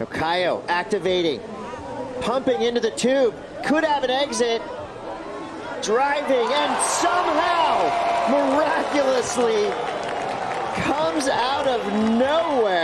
Okayo activating, pumping into the tube, could have an exit, driving, and somehow, miraculously, comes out of nowhere.